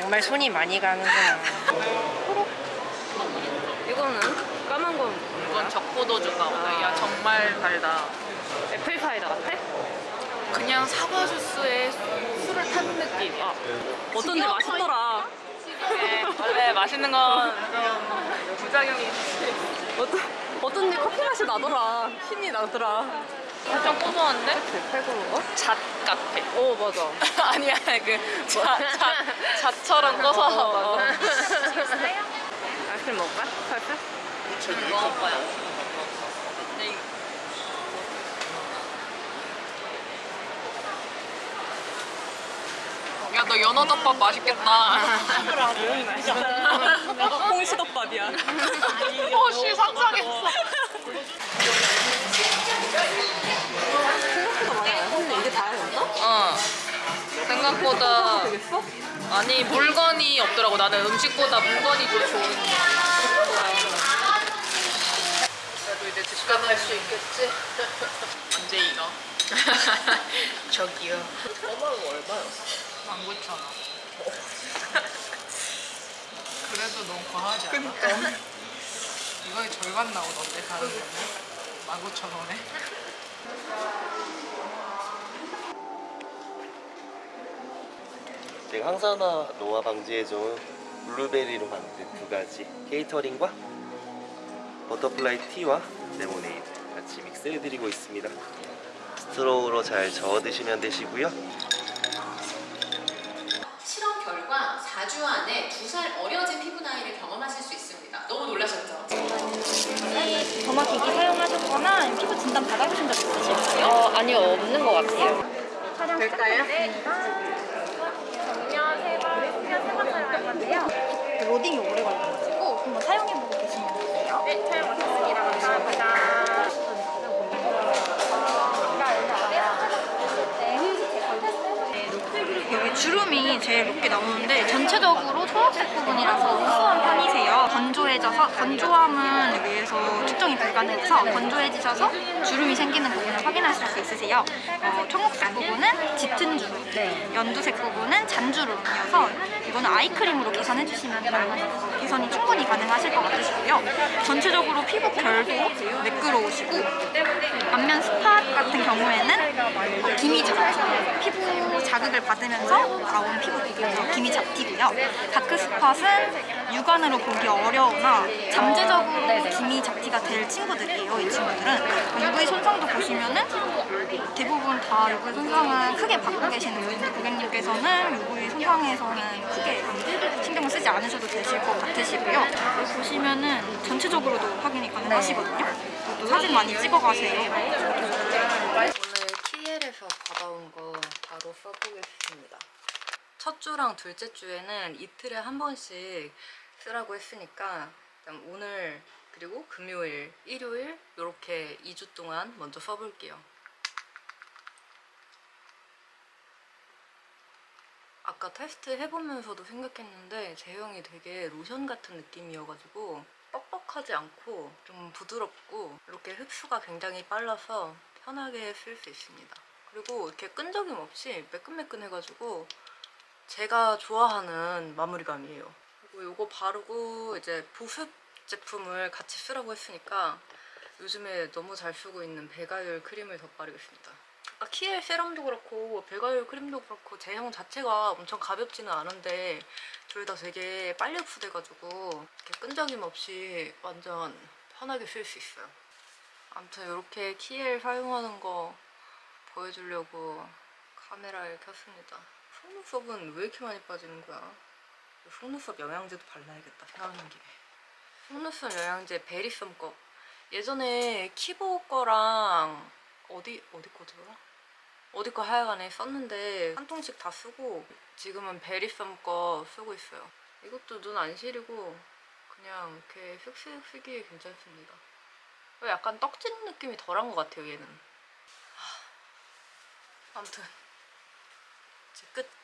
정말 손이 많이 가는구나. 이거는 까만 건 이건 적포도주인가 보다. 야 정말 달다. 애플파이다 같아? 그냥 사과 주스에 술을 탄 느낌. 아, 어쩐지 맛있더라. 네, 원래 맛있는 건좀 부작용이 있지. 어쩐, 어쩐지 커피 맛이 나더라. 힘이 나더라. 살짝 고소한데? 팔고 잣 같아. 어 맞아. 아니야 그 잣, 잣, 잣처럼 고소하다. 어, 어. 아이스크림 먹을까? 살짝? 먹을 거야. 네. 야, 너 연어덮밥 맛있겠다. 홍시덮밥이야. 어, 씨, 상상했어. 생각보다? 아니 물건이 없더라고. 나는 음식보다 물건이 더 좋은. 그래도 이제 집 가면 할수 있겠지? 언제 이거? 저기요. 저만 얼마였어? 19,000원. 그래도 너무 과하지 않아? 이거의 절반 나오던데 다른 거는 19,000원에? 제가 항산화 노화 방지에 좋은 블루베리로 만든 두 가지 케이터링과 butterfly tea와 레모네이드 같이 믹스해드리고 있습니다. straw로 잘 저어 드시면 되시고요. 실험 결과 4주 안에 2살 어려진 피부 나이를 경험하실 수 있습니다. 너무 놀라셨죠? 점화 기기 사용하셨거나 피부 진단 받아보신 적 있으실까요? 어 아니요 없는 것 같아요. 촬영 시작됩니다. 정면 세번 수면 세번 사용할 건데요. 로딩이 오래 걸려가지고 한번 사용해보고 계시면 돼요. 네, 촬영 마쳤습니다. 감사합니다. 여기 주름이 제일 높게 나오는데 전체적으로 초록색 부분이라서. 건조해져서 건조함은 여기에서 측정이 불가능해서 건조해지셔서 주름이 생기는 부분을 확인하실 수 있으세요. 어, 청록색 부분은 짙은 주름, 연두색 부분은 잔주름이어서 이거는 아이크림으로 개선해 주시면 돼요. 개선이 충분히 가능하실 것 같으시고요. 전체적으로 피부 결도 매끄러우시고 안면 spot 같은 경우에는 어, 기미 잡티, 피부 자극을 받으면서 나온 피부 비교해서 기미 잡티고요. dark spot은 육안으로 보기 어려우나 잠재적으로 기미 잡티가 될 친구들이에요. 이 친구들은 UV 손상도 보시면은 대부분 다 UV 손상은 크게 받고 계시는 고객님께서는 UV 손상에서는 크게 신경을 쓰지 않으셔도 되실 것 같으시고요. 보시면은 전체적으로도 확인이 가능하시거든요. 또 사진 많이 찍어가세요. 오늘 키엘에서 받아온 거 바로 써보겠습니다. 첫 주랑 둘째 주에는 이틀에 한 번씩 쓰라고 했으니까 오늘 그리고 금요일, 일요일 이렇게 2주 동안 먼저 써볼게요. 아까 테스트 해보면서도 생각했는데 제형이 되게 로션 같은 느낌이어가지고 뻑뻑하지 않고 좀 부드럽고 이렇게 흡수가 굉장히 빨라서 편하게 쓸 수 있습니다. 그리고 이렇게 끈적임 없이 매끈매끈해가지고 제가 좋아하는 마무리감이에요. 그리고 이거 바르고 이제 보습 제품을 같이 쓰라고 했으니까 요즘에 너무 잘 쓰고 있는 배가율 크림을 덧바르겠습니다. 키엘 세럼도 그렇고 배가율 크림도 그렇고 제형 자체가 엄청 가볍지는 않은데 둘 다 되게 빨리 흡수돼가지고 끈적임 없이 완전 편하게 쓸 수 있어요. 아무튼 이렇게 키엘 사용하는 거 보여주려고 카메라를 켰습니다. 속눈썹은 왜 이렇게 많이 빠지는 거야? 속눈썹 영양제도 발라야겠다 생각하는 김에. 속눈썹 영양제 베리썸 거. 예전에 키보 거랑 어디 어디 거더라? 어디 거 하여간에 썼는데 한 통씩 다 쓰고 지금은 베리썸 거 쓰고 있어요. 이것도 눈 안 시리고 그냥 이렇게 슥슥 쓰기에 괜찮습니다. 약간 떡지는 느낌이 덜한 것 같아요 얘는. 하, 아무튼 이제 끝.